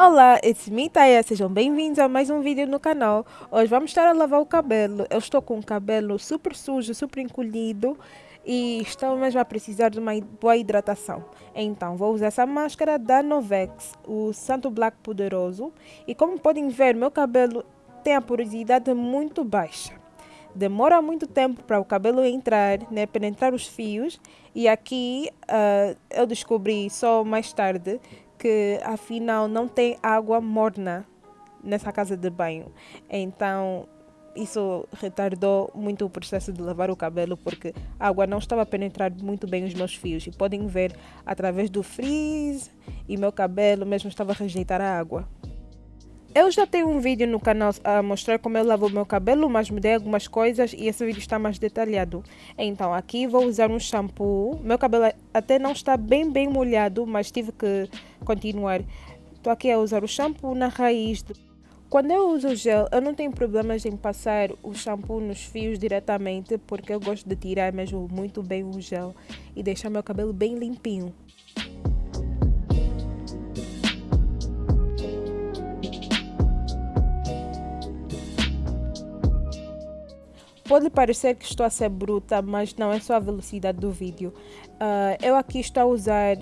Olá, it's me Taya, sejam bem-vindos a mais um vídeo no canal. Hoje vamos estar a lavar o cabelo. Eu estou com o cabelo super sujo, super encolhido e estou mesmo a precisar de uma boa hidratação. Então, vou usar essa máscara da Novex, o Santo Black Poderoso. E como podem ver, meu cabelo tem a porosidade muito baixa. Demora muito tempo para o cabelo entrar, né, penetrar os fios. E aqui uh, eu descobri só mais tarde que afinal não tem água morna nessa casa de banho. Então isso retardou muito o processo de lavar o cabelo porque a água não estava a penetrar muito bem os meus fios e podem ver através do frizz e meu cabelo mesmo estava a rejeitar a água. Eu já tenho um vídeo no canal a mostrar como eu lavo meu cabelo, mas mudei algumas coisas e esse vídeo está mais detalhado. Então aqui vou usar um shampoo. Meu cabelo até não está bem bem molhado, mas tive que continuar. Estou aqui a usar o shampoo na raiz. Quando eu uso gel, eu não tenho problemas em passar o shampoo nos fios diretamente, porque eu gosto de tirar mesmo muito bem o gel e deixar meu cabelo bem limpinho. Pode parecer que estou a ser bruta, mas não é só a velocidade do vídeo. Uh, eu aqui estou a usar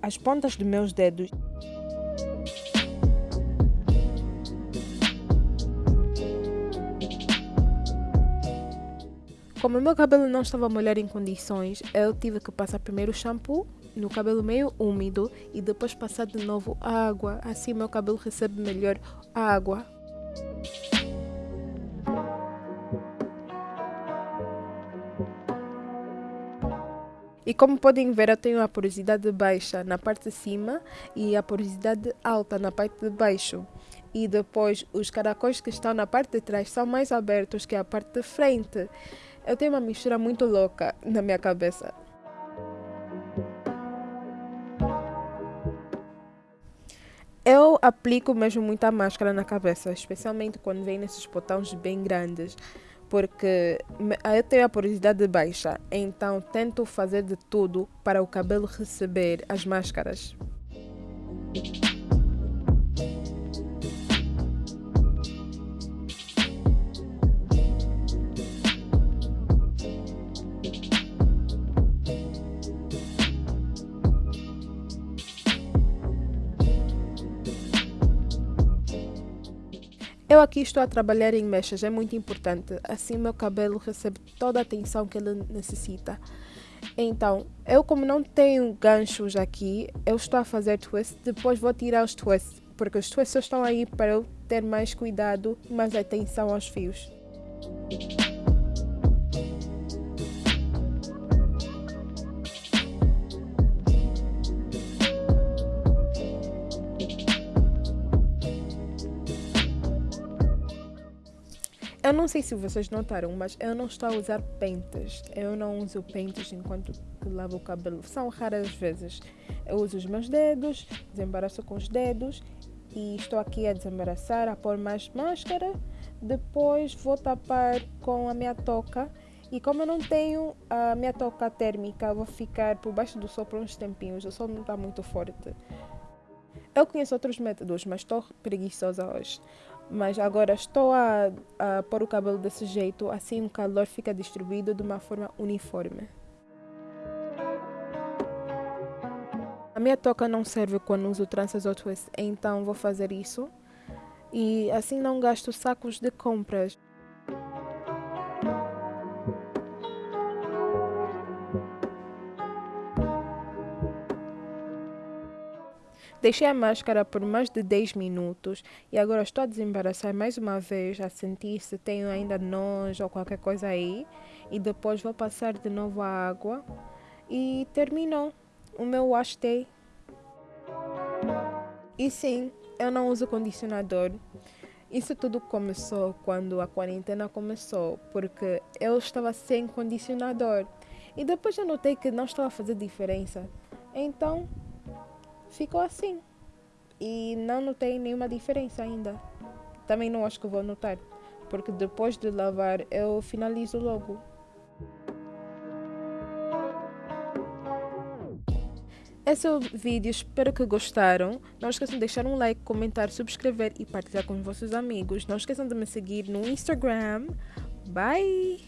as pontas dos meus dedos. Como o meu cabelo não estava a molhar em condições, eu tive que passar primeiro o shampoo no cabelo meio úmido e depois passar de novo água. Assim meu cabelo recebe melhor água. E como podem ver, eu tenho a porosidade baixa na parte de cima e a porosidade alta na parte de baixo. E depois os caracóis que estão na parte de trás são mais abertos que a parte de frente. Eu tenho uma mistura muito louca na minha cabeça. Eu aplico mesmo muita máscara na cabeça, especialmente quando vem nesses botões bem grandes porque eu tenho a porosidade baixa, então tento fazer de tudo para o cabelo receber as máscaras. Eu aqui estou a trabalhar em mechas, é muito importante. Assim meu cabelo recebe toda a atenção que ele necessita. Então, eu como não tenho ganchos aqui, eu estou a fazer twist, depois vou tirar os twists, porque os twists estão aí para eu ter mais cuidado mais atenção aos fios. Eu não sei se vocês notaram, mas eu não estou a usar pentes. Eu não uso pentes enquanto lavo o cabelo. São raras vezes. Eu uso os meus dedos, desembaraço com os dedos e estou aqui a desembaraçar, a pôr mais máscara. Depois vou tapar com a minha touca. E como eu não tenho a minha touca térmica, vou ficar por baixo do sol por uns tempinhos. O sol não está muito forte. Eu conheço outros métodos, mas estou preguiçosa hoje. Mas agora estou a, a pôr o cabelo desse jeito, assim o calor fica distribuído de uma forma uniforme. A minha toca não serve quando uso tranças ou twists, então vou fazer isso. E assim não gasto sacos de compras. Deixei a máscara por mais de 10 minutos e agora estou a desembaraçar mais uma vez, a sentir se tenho ainda nojo ou qualquer coisa aí. E depois vou passar de novo a água e terminou o meu wash day. E sim, eu não uso condicionador. Isso tudo começou quando a quarentena começou, porque eu estava sem condicionador. E depois eu notei que não estava a fazer diferença. Então, ficou assim. E não notei nenhuma diferença ainda. Também não acho que vou notar, porque depois de lavar eu finalizo logo. Esse é o vídeo, espero que gostaram. Não esqueçam de deixar um like, comentar, subscrever e partilhar com os vossos amigos. Não esqueçam de me seguir no Instagram. Bye!